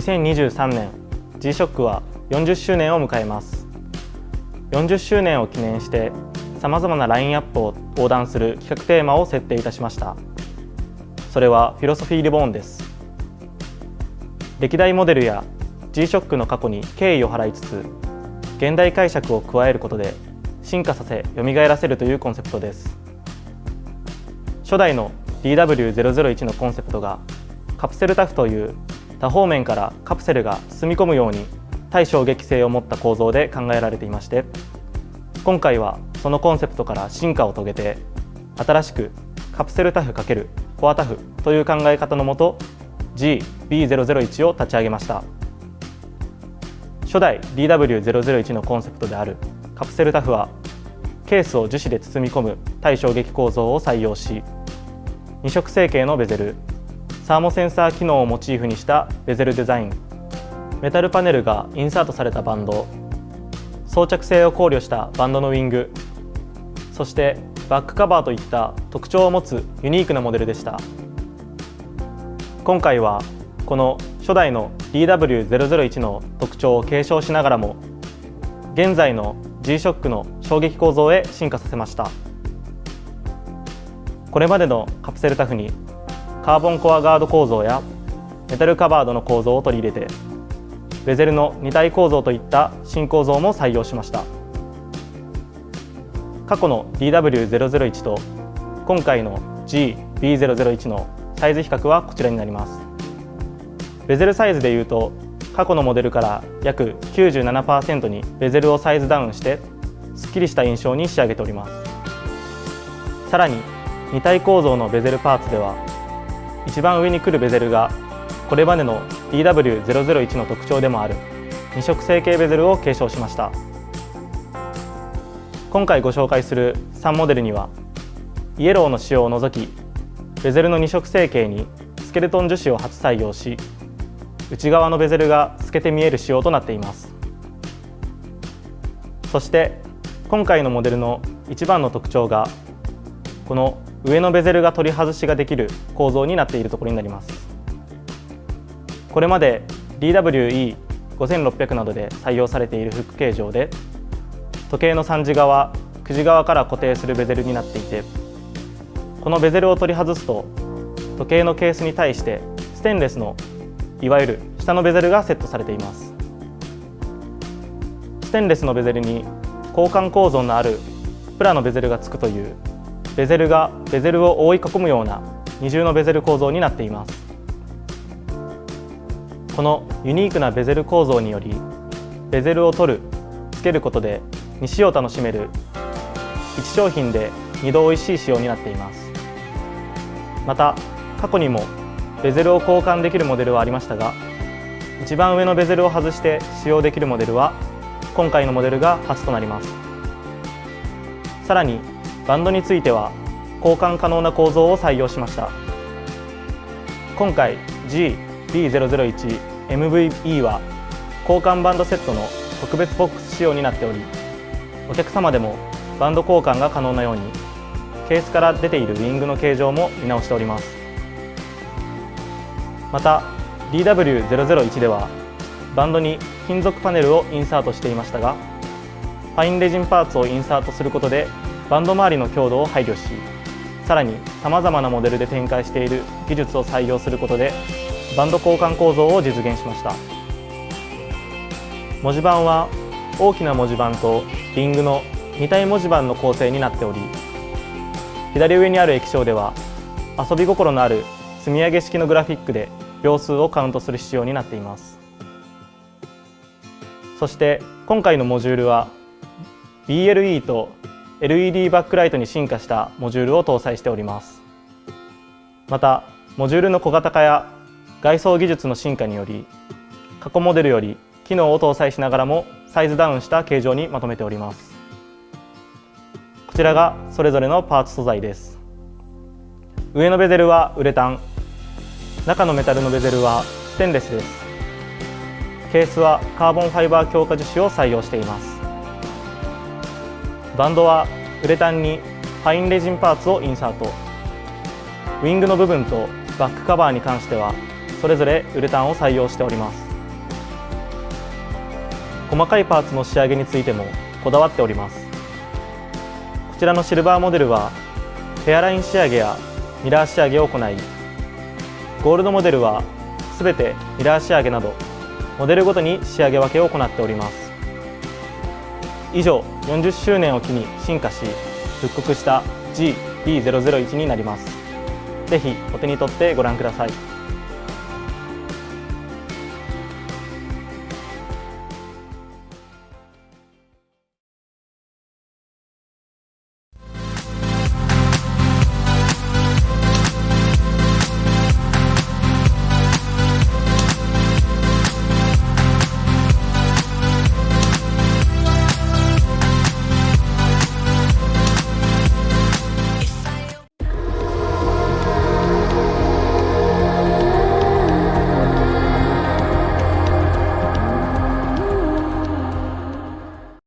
2023年 G-SHOCK は40周年を迎えます。40周年を記念してさまざまなラインアップを横断する企画テーマを設定いたしました。それはフィロソフィーリボーンです。歴代モデルや G-SHOCK の過去に敬意を払いつつ現代解釈を加えることで進化させ蘇らせるというコンセプトです。初代の DW001 のコンセプトがカプセルタフという多方面からカプセルが包み込むように対衝撃性を持った構造で考えられていまして今回はそのコンセプトから進化を遂げて新しくカプセルタフ×コアタフという考え方のもと GB001 を立ち上げました。初代 DW001 のコンセプトであるカプセルタフはケースを樹脂で包み込む対衝撃構造を採用し二色成形のベゼルサーモセンサー機能をモチーフにしたベゼルデザイン。メタルパネルがインサートされたバンド。装着性を考慮したバンドのウィング。そしてバックカバーといった特徴を持つユニークなモデルでした。今回はこの初代の DW001 の特徴を継承しながらも現在の G-SHOCK の衝撃構造へ進化させました。これまでのカプセルタフにカーボンコアガード構造やメタルカバードの構造を取り入れてベゼルの二体構造といった新構造も採用しました。過去の DW001 と今回の GB001 のサイズ比較はこちらになります。ベゼルサイズでいうと過去のモデルから約97%にベゼルをサイズダウンしてすっきりした印象に仕上げております。さらに二体構造のベゼルパーツでは一番上に来るベゼルがこれまでの DW001 の特徴でもある。二色成形ベゼルを継承しました。今回ご紹介する3モデルにはイエローの使用を除きベゼルの二色成形にスケルトン樹脂を初採用し内側のベゼルが透けて見える仕様となっています。そして今回のモデルの一番の特徴がこの上のベゼルが取り外しができる構造になっているところになります。これまで DWE5600 などで採用されているフック形状で時計の3時側9時側から固定するベゼルになっていてこのベゼルを取り外すと時計のケースに対してステンレスのいわゆる下のベゼルがセットされています。ステンレスのベゼルに交換構造のあるプラのベゼルがつくというベゼルがベゼルを覆い囲むような二重のベゼル構造になっています。このユニークなベゼル構造によりベゼルを取るつけることで2使を楽しめる1商品で2度おいしい仕様になっています。また過去にもベゼルを交換できるモデルはありましたが一番上のベゼルを外して使用できるモデルは今回のモデルが初となります。さらにバンドについては交換可能な構造を採用しました。今回 GB001MVE は交換バンドセットの特別ボックス仕様になっておりお客様でもバンド交換が可能なようにケースから出ているウィングの形状も見直しております。また DW001 ではバンドに金属パネルをインサートしていましたがファインレジンパーツをインサートすることでバンド周りの強度を配慮しさらにさまざまなモデルで展開している技術を採用することでバンド交換構造を実現しました。文字盤は大きな文字盤とリングの2体文字盤の構成になっており左上にある液晶では遊び心のある積み上げ式のグラフィックで秒数をカウントする仕様になっています。そして今回のモジュールは BLE と LED バックライトに進化したモジュールを搭載しております。またモジュールの小型化や外装技術の進化により過去モデルより機能を搭載しながらもサイズダウンした形状にまとめております。こちらがそれぞれのパーツ素材です。上のベゼルはウレタン中のメタルのベゼルはステンレスです。ケースはカーボンファイバー強化樹脂を採用しています。バンドはウレタンにファインレジンパーツをインサート。ウィングの部分とバックカバーに関してはそれぞれウレタンを採用しております。細かいパーツの仕上げについてもこだわっております。こちらのシルバーモデルはヘアライン仕上げやミラー仕上げを行いゴールドモデルはすべてミラー仕上げなどモデルごとに仕上げ分けを行っております。以上40周年を機に進化し復刻した GB001 になります。ぜひお手に取ってご覧ください。